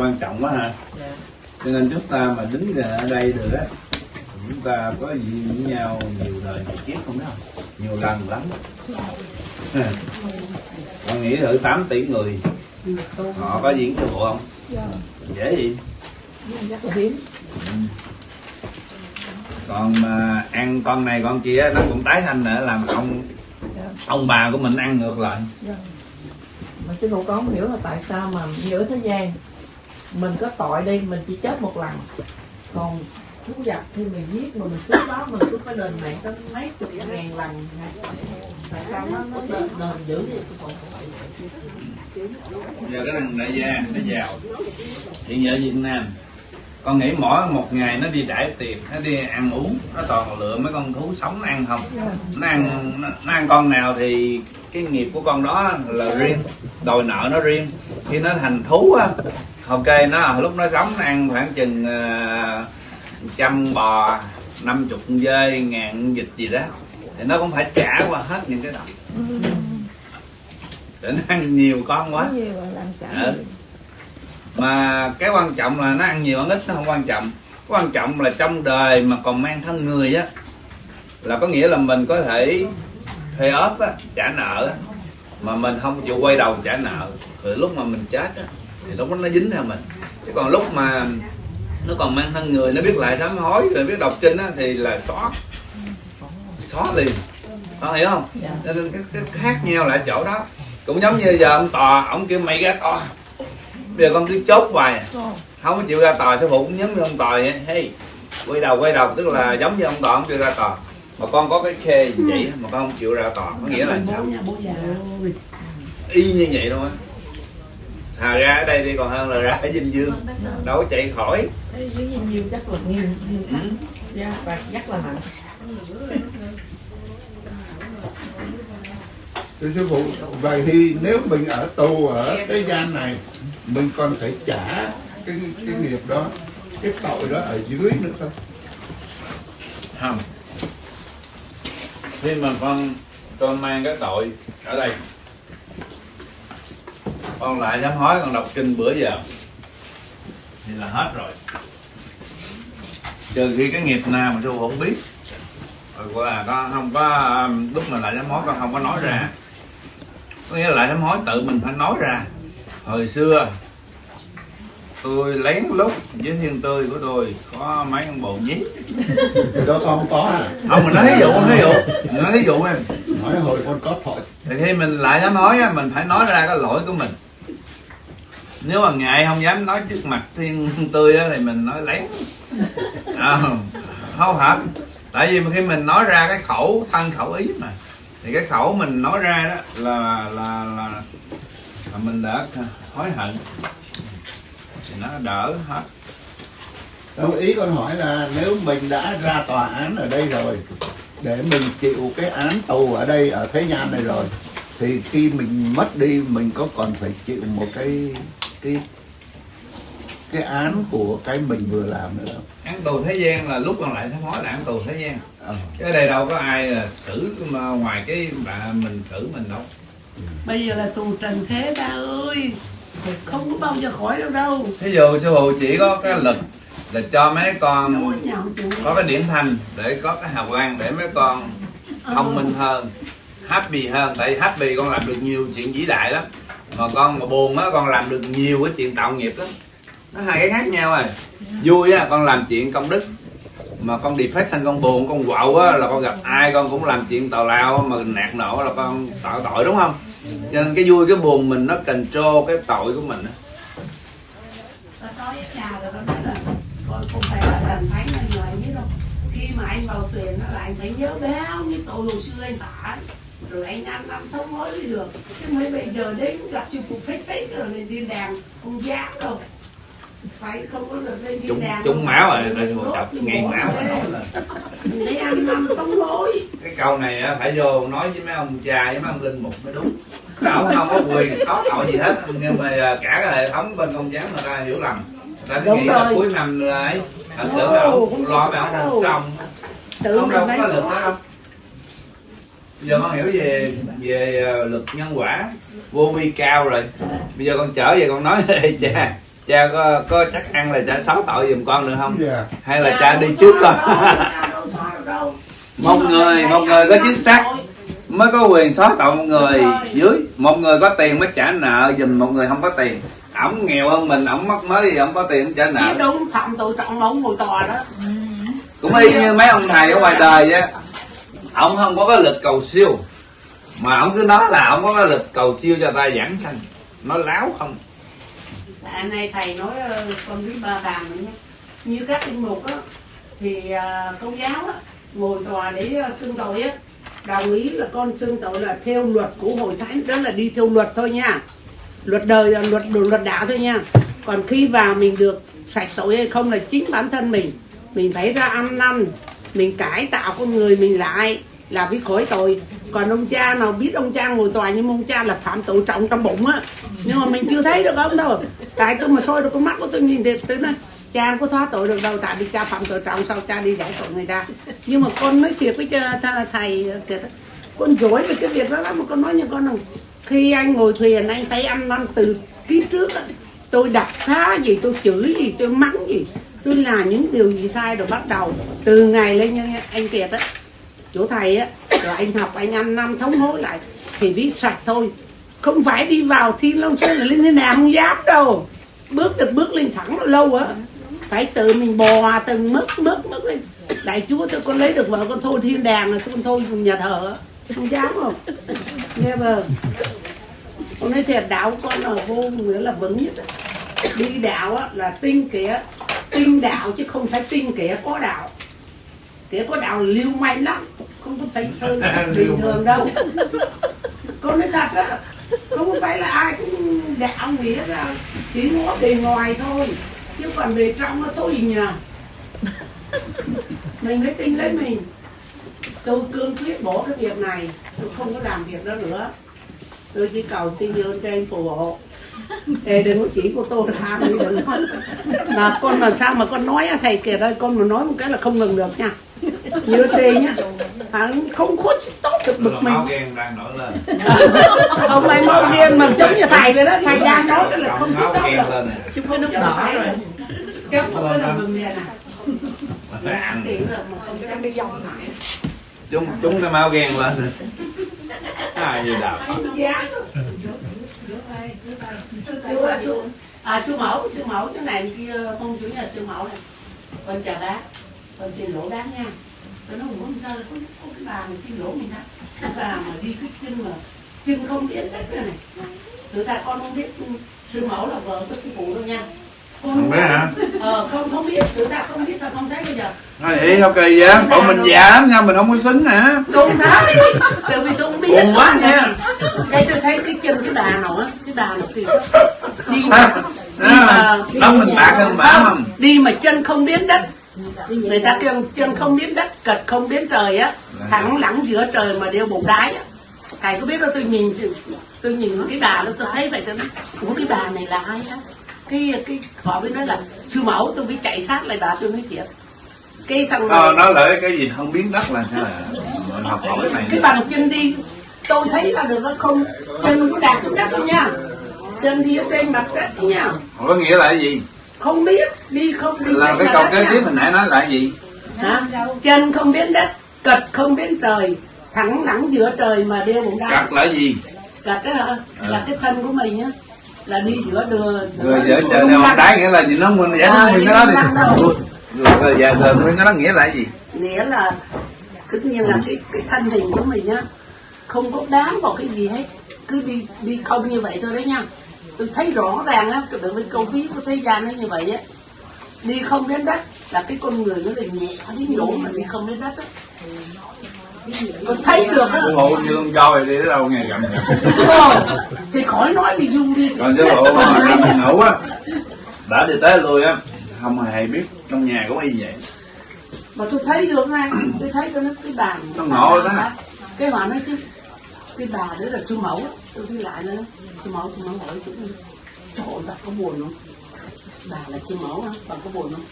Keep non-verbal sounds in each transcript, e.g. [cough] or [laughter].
quan trọng quá hả dạ. Cho nên chúng ta mà đứng ở đây được á chúng ta có gì với nhau nhiều đời nhiều kiếp không đó? Nhiều lần lắm. Con nghĩ thử 8 tỷ người họ có diễn sư phụ không? Dễ gì? Hiếm còn mà ăn con này con kia nó cũng tái sanh nữa làm ông ông bà của mình ăn ngược lại. Mà sư phụ con không hiểu là tại sao mà giữa thế gian mình có tội đi mình chỉ chết một lần. Còn thú vật thì mình giết mà mình xuống đó mình cứ phải đền mạng tới mấy chục ngàn lần. Tại sao nó nó đền đền dữ vậy giờ cái thằng đại gia nó giàu. Hiện giờ Việt Nam con nghĩ mỗi một ngày nó đi đại tiền nó đi ăn uống nó toàn lựa mấy con thú sống nó ăn không. Nó ăn nó, nó ăn con nào thì cái nghiệp của con đó là riêng đòi nợ nó riêng. Khi nó thành thú á ok nó lúc nó sống nó ăn khoảng chừng ờ, trăm bò năm chục dơi ngàn vịt gì đó. Thì nó cũng phải trả qua hết những cái đó. Để nó ăn nhiều con quá. Ừ. mà cái quan trọng là nó ăn nhiều ăn ít nó không quan trọng. Quan trọng là trong đời mà còn mang thân người á là có nghĩa là mình có thể thuê ốp á trả nợ á. Mà mình không chịu quay đầu trả nợ. Rồi lúc mà mình chết á thì lúc đó nó dính theo mình. Chứ còn lúc mà nó còn mang thân người nó biết lại sám hối rồi biết đọc kinh á thì là xóa. Xóa liền. Có hiểu không? Dạ. nên cái, cái khác nhau là chỗ đó. Cũng giống như giờ ông tòa ông kêu mày ra tòa. Bây giờ con cứ chốt hoài. Không có chịu ra tòa sư phụ cũng giống như ông tòa vậy? Hey quay đầu quay đầu. Tức là giống như ông tòa ông kêu ra tòa. Mà con có cái khê vậy mà con không chịu ra tòa. Có nghĩa là sao? bố già. Y như vậy luôn á thà ra ở đây đi còn hơn là ra ở dinh dương. Đâu có chạy khỏi. Dưới nhìn nhiều chắc là nhiều ừ. dạ và chắc là nặng Thưa sư phụ, vậy thì nếu mình ở tù ở cái gian này, mình còn phải trả cái cái nghiệp đó, cái tội đó ở dưới nữa không? không. Khi mà con con mang cái tội ở đây con lại dám hói con đọc kinh bữa giờ. Thì là hết rồi. Trừ khi cái nghiệp nào mà tôi không biết. Rồi là con không có um, lúc mà lại dám hói con không có nói ra. Có nghĩa là lại dám hói tự mình phải nói ra. Hồi xưa tôi lén lút với thiên tươi của tôi có mấy con bồ nhí. Đó con không có. À. không mình nói thí dụ thí dụ. Mình nói thí dụ em. Nói hồi con có tội. thì khi mình lại dám nói mình phải nói ra cái lỗi của mình nếu mà ngại không dám nói trước mặt thiên tươi á thì mình nói lén. À, không hả? Tại vì khi mình nói ra cái khẩu thân khẩu ý mà thì cái khẩu mình nói ra đó là là là, là mình đã hối hận. Thì nó đỡ hết. Đâu, ý con hỏi là nếu mình đã ra tòa án ở đây rồi, để mình chịu cái án tù ở đây, ở thế gian này rồi, thì khi mình mất đi, mình có còn phải chịu một cái cái cái án của cái mình vừa làm nữa. Không? án tù thế gian là lúc còn lại sám hối là án tù thế gian. Chứ ở đây đâu có ai là xử mà ngoài cái bà mình xử mình đâu. Bây giờ là tù trần thế ba ơi. Không có bao giờ khỏi đâu đâu. Thí dụ sư phụ chỉ có cái lực là cho mấy con có cái điểm thành để có cái hào quang để mấy con thông minh hơn happy hơn. Tại happy con làm được nhiều chuyện vĩ đại lắm mà con mà buồn á, con làm được nhiều cái chuyện tạo nghiệp lắm. Nó hai cái khác nhau rồi vui á, con làm chuyện công đức. Mà con defect thành con buồn, con quậu á, là con gặp ai con cũng làm chuyện tào lao, mà nạt nổ là con tạo tội, đúng không? Cho nên cái vui, cái buồn mình nó control cái tội của mình á. Rồi là con không là người khi mà anh vào thuyền nó lại phải nhớ bao nhiêu tội hồi xưa anh phải rồi anh ăn năn thống hối đi được. Chứ mấy bây giờ đến gặp sư phụ phết phết rồi lên thiên đàng không dám đâu. Phải không có được lên thiên chúng đàng chúng máu rồi chọc thì ngàn bỏ máu mà là để ăn năn thống hối. Cái câu này phải vô nói với mấy ông cha với mấy ông linh mục mới đúng. Đâu không có quyền xót tội gì hết nhưng mà à, cả cái hệ thống bên công giáo người ta hiểu lầm. Người ta cứ nghĩ là cuối năm là ấy. Thật sự mấy ông lo mấy ông không xong. Tự không mình đâu có lực đó xóa đâu giờ con hiểu về về ờ, luật nhân quả. Vô vi cao rồi. Bây giờ con trở về con nói [laughs] cha cha có, có chắc ăn là cha xóa tội giùm con được không? Dạ. hay là cha đi trước con? một người một người có chính xác mới có quyền xóa tội một người dưới. Một người có tiền mới trả nợ giùm một người không có tiền. Ổng nghèo hơn mình ổng mất mới thì ổng có tiền trả Chứ nợ đúng phạm tội trọng ông ngồi tòa đó. Cũng y như mấy ông thầy ở ngoài đời á ông không có cái lực cầu siêu. Mà ông cứ nói là ông có cái lực cầu siêu cho ta giảng sanh. Nó láo không? Anh này thầy nói ờ, con biết ba bàn nữa như các linh mục á, thì à, công giáo á, ngồi tòa để ờ, xưng tội á. Đồng ý là con xưng tội là theo luật của hội thánh đó là đi theo luật thôi nha. Luật đời là luật luật đạo thôi nha. Còn khi vào mình được sạch tội hay không là chính bản thân mình. Mình phải ra ăn năn mình cải tạo con người mình lại là bị khỏi tội. Còn ông cha nào biết ông cha ngồi tòa nhưng ông cha là phạm tội trọng trong bụng á. Nhưng mà mình chưa thấy được ông đâu. Tại tôi mà soi được con mắt của tôi nhìn thì tôi nói cha không có thoát tội được đâu tại vì cha phạm tội trọng sao cha đi giải tội người ta. Nhưng mà con nói thiệt với cha, thầy kìa con giỏi về cái việc đó lắm mà con nói như con không. Khi anh ngồi thuyền anh thấy ăn năn từ kiếp trước á. Tôi đập phá gì tôi chửi gì tôi mắng gì tôi làm những điều gì sai rồi bắt đầu. Từ ngày lên như anh kiệt á chỗ thầy á rồi anh học anh ăn năm thống hối lại thì viết sạch thôi. Không phải đi vào thiên long sơn là lên thế nào không dám đâu. Bước được bước lên thẳng lâu á. Phải tự mình bò từng mức mức mức lên. Đại chúa tôi con lấy được vợ con thôi thiên đàng là con thôi nhà thờ không dám không? Nghe vâng con nói thiệt đạo con là vô nghĩa là vững nhất đi đạo á, là tinh kia tinh đạo chứ không phải tinh kẻ có đạo. Kẻ có đạo lưu manh lắm không có phải sơn [laughs] bình thường đâu. Con nói thật á không phải là ai cũng đạo nghĩa là chỉ ngó bề ngoài thôi. Chứ còn bề trong nó thôi gì nhờ? Mình phải tin lấy mình. Tôi cương quyết bỏ cái việc này tôi không có làm việc đó nữa. Tôi chỉ cầu xin ơn trên phù hộ Ê, đừng có chỉ của tôi ra đi đừng nói mà con làm sao mà con nói á, thầy kìa đây con mà nói một cái là không ngừng được nha. Như trên nhá. À, không khuất tốt được bực Là mình. máu ghen đang nổi lên. Ông ấy mau điên mà giống như thầy vậy đó. Thầy đang nói cái là không máu tốt ghen được. Chứ có nước đỏ rồi. Kéo cái là ăn mà không dám đi dòng lại. Chúng chúng cái máu ghen lên. Ai đạo không dám sư sư à sư mẫu sư mẫu chỗ này kia không chủ nhà sư mẫu này. Con chào bác. Con xin lỗi bác nha. Tôi nói muốn sao có, có cái bà mà xin lỗi mình đó cái bà mà đi cái chân mà chân không biết đất này này. Sự thật con không biết. Sư mẫu là vợ của sư phụ đâu nha con không biết hả? Ờ không không biết. Sự thật không biết sao không thấy bây giờ. Thôi ý ok vậy? Bọn mình giảm nha mình không có xính hả? Không thấy tại vì tôi không biết. Buồn quá nha. Đây tôi thấy cái chân cái nào á cái bà nào thì đi mà đi mà đó mình bạc hơn bả không đi mà chân không biến đất. Người ta kêu chân không biến đất cật không biến trời á. Thẳng lẳng giữa trời mà đeo bột đái á. Thầy có biết đâu tôi nhìn tôi nhìn cái bà đó tôi thấy vậy tôi nói ủa cái bà này là ai á cái cái họ mới nói là sư mẫu tôi mới chạy sát lại bà tôi nói chuyện cái xong ờ, rồi nói lại cái gì? Không biến đất là mình học hỏi cái này cái bằng chân đi tôi thấy là được nó không chân có đạt xuống đất đâu nha. Chân đi ở trên mặt đất nha. Có nghĩa là cái gì? Không biết đi không đi là cái câu kế tiếp mình nãy nói là gì? Hả? chân không đến đất cật không đến trời thẳng lẳng giữa trời mà đeo bụng đá cặt là gì? Cật cái hả? là cái thân của mình nhá là đi giữa đường rồi giờ chờ đeo một đáy nghĩa là gì? Nó mình giải Ờ, thích nguyên cái đó đi rồi rồi giờ giờ nguyên cái đó nghĩa là gì? Nghĩa là tất nhiên là cái cái thân hình của mình nhá không có bám vào cái gì hết. Cứ đi đi không như vậy thôi đấy nha. Tôi thấy rõ ràng á được với câu ví của thế gian ấy như vậy á. Đi không đến đất là cái con người nó là nhẹ đến nỗi mà đi không đến đất á tôi thấy được. Á sư phụ như con voi đi tới đâu nghe Ờ, thì khỏi nói đi du đi. Còn sư phụ mà mình ngủ á đã đi tới lui á không hề biết trong nhà cũng y vậy. Mà tôi thấy được ngay tôi thấy cái cái bàn Nó ngộ đó. cái họ nói chứ cái bà đó là sư mẫu tôi đi lại nữa. Sư mẫu sư mẫu hỏi chứ trời ơi bà có buồn không bà là chưa mẫu hả bà có buồn không?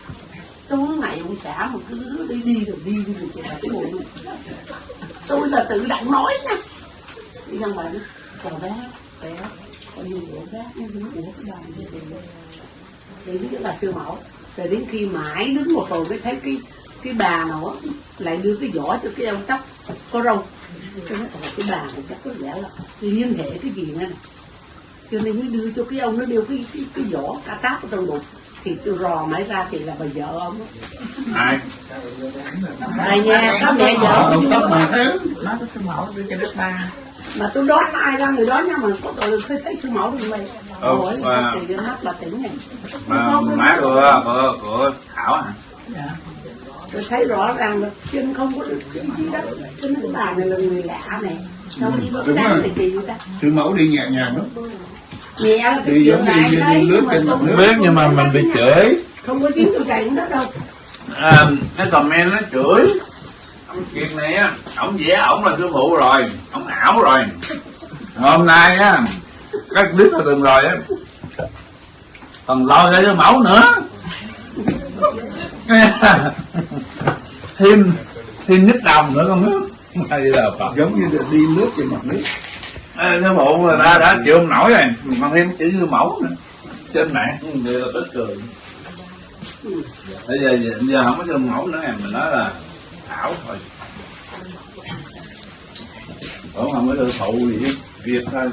Tôi ngày ông xã mà cứ đi đi rồi đi đi rồi chị bà có buồn không? Tôi là tự động nói nha. Đi ra ngoài nói còn bé bé con nhìn của bác nó nói cái bà này thì nó là siêu mẫu rồi đến khi mãi đứng một hồi mới thấy cái cái bà nào á, lại đưa cái vỏ cho cái ông tóc có râu. Tôi nói cái bà này chắc có lẽ là liên hệ cái gì nữa này cho nên mới đưa cho cái ông nó đeo cái cái, cái vỏ cá táp ở trong bụng thì tôi rò máy ra thì là bà vợ ông á. ai? Tại nhà có mẹ vợ ông. Tóc mà thế. Nói cái sư mẫu đưa cho đức ba. Mà tôi đoán ai ra người đó nha mà có tội là thấy sư mẫu được mày Ừ, Ôi, và- thì nó mắt bà tỉnh này. mà má của của của thảo hả? Dạ. Tôi thấy rõ ràng là chân không có được gì gì đó. Cho nên cái bà này là người lạ này. Không đi đúng bước rồi. thì kỳ vậy ta? Sư mẫu đi nhẹ nhàng lắm. cái Đi giống như nhưng mà trên mặt không, nước. biết nhưng mà mình bị chửi. Không có tiếng tôi chạy đó đâu. À, cái comment nó chửi. Ông chuyện này á ổng vẽ ổng là sư phụ rồi. Ổng ảo rồi. Hôm nay á các clip là từng rồi á còn lo ra cho mẫu nữa. [laughs] Thêm thêm nhích đồng nữa con nước. Hay là Phật giống như là đi lướt trên mặt nước Sư phụ người ta đã chịu không nổi rồi. Còn thêm chữ mẫu nữa trên mạng. Người là tức cười. Bây giờ giờ không có sư mẫu nữa em mình nói là thảo thôi. Cũng không có sư phụ gì hết việc thôi.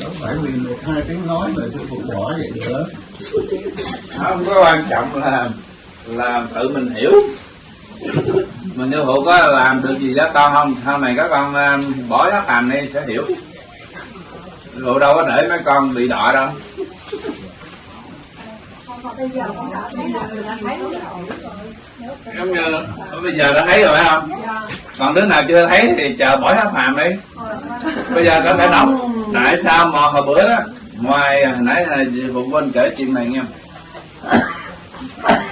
Đâu phải vì một hai tiếng nói mà sư phụ bỏ vậy nữa. Không có quan trọng là là tự mình hiểu. Mình sư phụ có làm được gì cho con không sau này các con um, bỏ tháp hàm đi sẽ hiểu phụ đâu có để mấy con bị đọa đâu. Giống như bây giờ đã thấy rồi phải không? Còn đứa nào chưa thấy thì chờ bỏ tháp hàm đi. Bây giờ có thể đọc. Tại sao mà hồi bữa đó ngoài hồi nãy là phụ huynh kể chuyện này nha.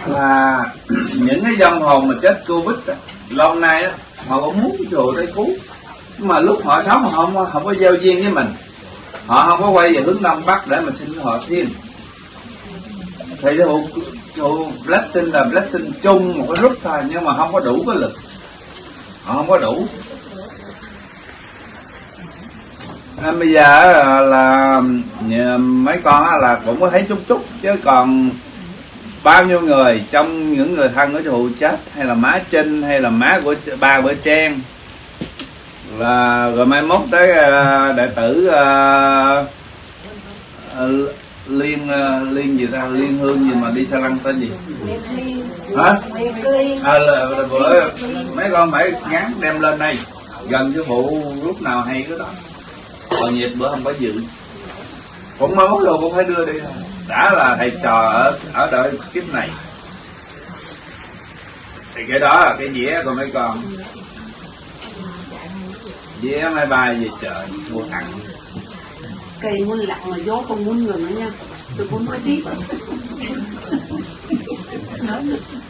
Là [clears throat] những cái dân hồn mà chết covid á, lâu nay á họ cũng muốn rồi tới cứu. Nhưng mà lúc họ sống họ không không có giao duyên với mình họ không có quay về hướng đông bắc để mà xin họ thiên thì cái hộ hộ blessing là blessing chung một cái group thôi, nhưng mà không có đủ cái lực. Họ không có đủ. Nên bây giờ là mấy con là cũng có thấy chút chút, chứ còn bao nhiêu người trong những người thân của chú chết, hay là má trinh, hay là má của ba bữa trang là rồi mai mốt tới uh, đệ tử uh, liên uh, liên gì ra liên hương gì mà đi xa lăng tên gì? Hả? À, là, là bữa mấy con phải gắn đem lên đây. Gần cái vụ lúc nào hay cái đó. Còn nhiệt bữa không có dự. Cũng mới mốt rồi cũng phải đưa đi. Đã là thầy trò ở ở đời kiếp này. Thì cái đó là cái dĩa của mấy con dĩa máy bay về trời mua thằng cây muốn lặng mà gió không muốn ngừng nữa nha. Tôi muốn nói tiếp.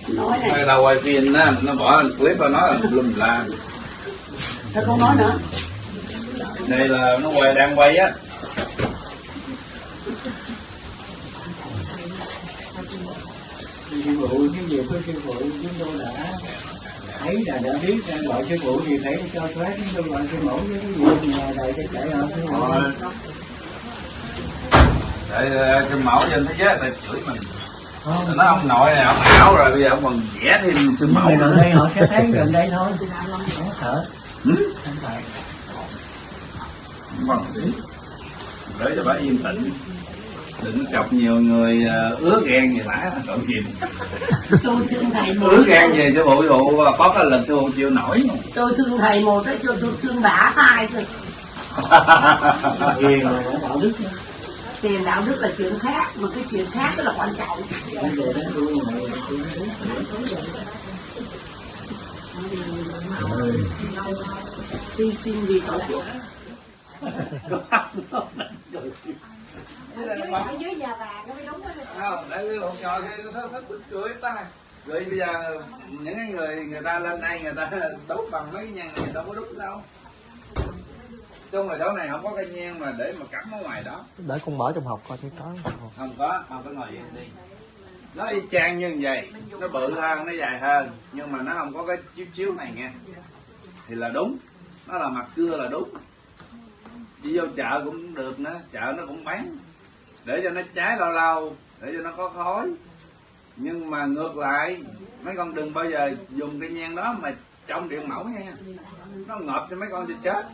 Nói này. Cái đầu quay phim á nó bỏ clip nó nói là lùm la. Tôi không nói nữa. Đây là nó quay đang quay á. Sư phụ cái việc của sư phụ chúng tôi đã thấy là đã biết ra gọi sư phụ thì phải cho thoát chúng tôi gọi sư mẫu với cái việc mà đại cho chạy ở sư phụ rồi. Để ờ, sư mẫu trên thế giới ta chửi mình. Nó ông nội này ông ảo rồi bây giờ ông còn vẽ thêm sư mẫu gần đây họ sẽ thấy gần đây thôi. Không sợ. Ừ? không Vâng. để cho bà yên tĩnh đừng chọc nhiều người ờ, ứa ghen gì lã tội gì [laughs] tôi thương thầy một ứa ghen gì cho bộ vụ có cái lần tôi không chịu nổi. Tôi thương thầy một cái tôi tôi thương bả hai thôi. Hiền đạo đức. Đó. tiền đạo đức là chuyện khác mà cái chuyện khác rất là quan trọng. Bây giờ đó tôi mà [laughs] tôi hy sinh vì tổ quốc không để học trò kia nó thích thích cười ta. Rồi bây giờ những cái người người ta lên đây người ta [laughs] đốt bằng mấy cái nhang này người ta có đốt đâu chung là chỗ này không có cây nhang mà để mà cắm ở ngoài đó. Để con mở trong hộp coi thấy có không? Có không phải ngồi vậy đi. Nó y chang như vậy nó bự hơn nó dài hơn nhưng mà nó không có cái chiếu chiếu này nghe thì là đúng nó là mặt cưa là đúng. Đi vô chợ cũng được nữa chợ nó cũng bán để cho nó cháy lâu lâu để cho nó có khói. Nhưng mà ngược lại mấy con đừng bao giờ dùng cái nhang đó mà trong điện mẫu nha. Nó ngợp cho mấy con cho chết.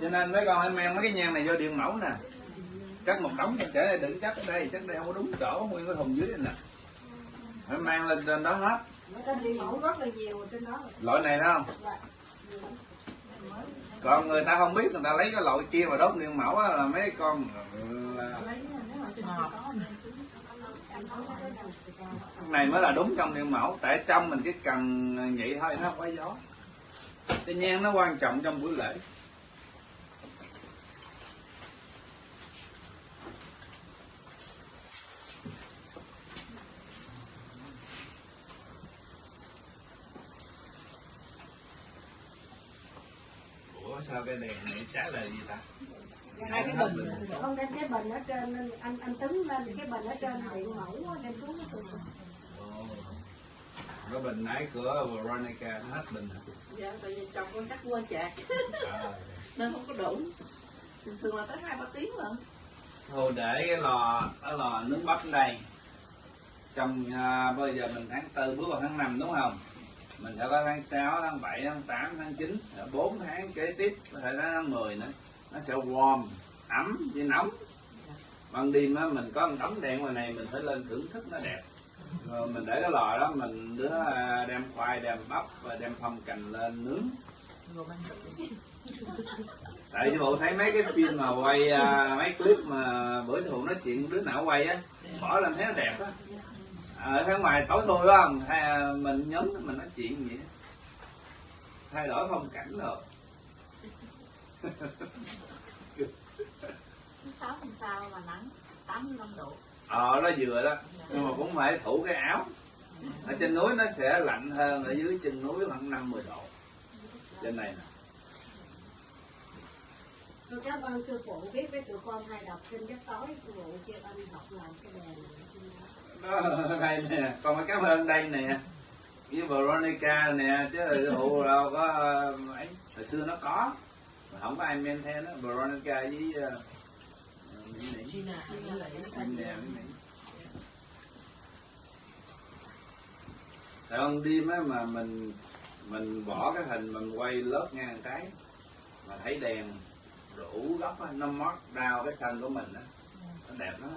Cho nên mấy con hãy mang mấy cái nhang này vô điện mẫu nè. Cắt một đống cho trẻ này đừng chắc ở đây. Chắc đây không có đúng chỗ nguyên cái thùng dưới này nè. Phải mang lên trên đó hết. Loại này thấy không? Còn người ta không biết người ta lấy cái loại kia mà đốt điện mẫu là mấy con là này mới là đúng trong điện mẫu, tại trong mình chỉ cần vậy thôi, nó không có gió. Cái nhang nó quan trọng trong buổi lễ. Ủa, sao cái đèn này trả lời gì ta? Hai cái bình không đem cái bình ở trên nên anh anh tính lên thì cái bình ở trên điện mẫu á, đem xuống cái tụi Ồ. cái bình nãy của Veronica nó hết bình hả? dạ tại vì chồng con chắc quên chạc À. [laughs] nên không có đủ thường thường là tới hai ba tiếng lận thôi để cái lò cái lò nướng bắp đây trong à, bây giờ mình tháng tư bước vào tháng 5 đúng không mình sẽ có tháng 6, tháng 7, tháng 8, tháng 9 rồi 4 tháng kế tiếp có thể tháng 10 nữa nó sẽ warm, ấm với nóng. Ban đêm á, mình có một tấm đèn ngoài này, mình phải lên thưởng thức nó đẹp. Rồi mình để cái lò đó, mình đứa à, đem khoai, đem bắp và đem phong cành lên nướng. Tại vì bộ thấy mấy cái phim mà quay à, mấy clip mà bữa thụ nói chuyện đứa nào quay á, bỏ lên thấy nó đẹp á. À, ở phía ngoài tối thui phải không hay mình nhóm mình nói chuyện vậy thay đổi phong cảnh rồi. [laughs] sau là nắng? 85 độ. Ờ nó vừa đó. Nhưng mà cũng phải thủ cái áo. Ở trên núi nó sẽ lạnh hơn ở dưới chân núi khoảng năm mười độ. Trên này nè. Tôi cảm ơn sư phụ biết với tụi con hay đọc kinh giấc tối sư phụ kêu anh học làm cái đèn đó đây nè. Con phải cảm ơn đây nè. Với Veronica nè chứ phụ đâu có ờ, ấy. Hồi xưa nó có. Mà không có ai men theo nó. Veronica với tại con đêm á mà mình mình bỏ cái hình mình quay lớp ngang cái mà thấy đèn đủ góc á, nó mót đau cái xanh của mình á. Nó đẹp lắm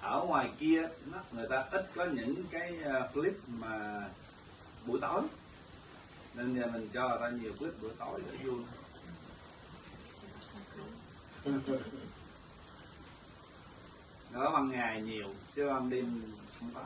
ở ngoài kia nó, người ta ít có những cái ờ, clip mà buổi tối. Nên giờ mình cho ra nhiều clip buổi tối để vui. [laughs] nó ban ngày nhiều chứ ban đêm không có.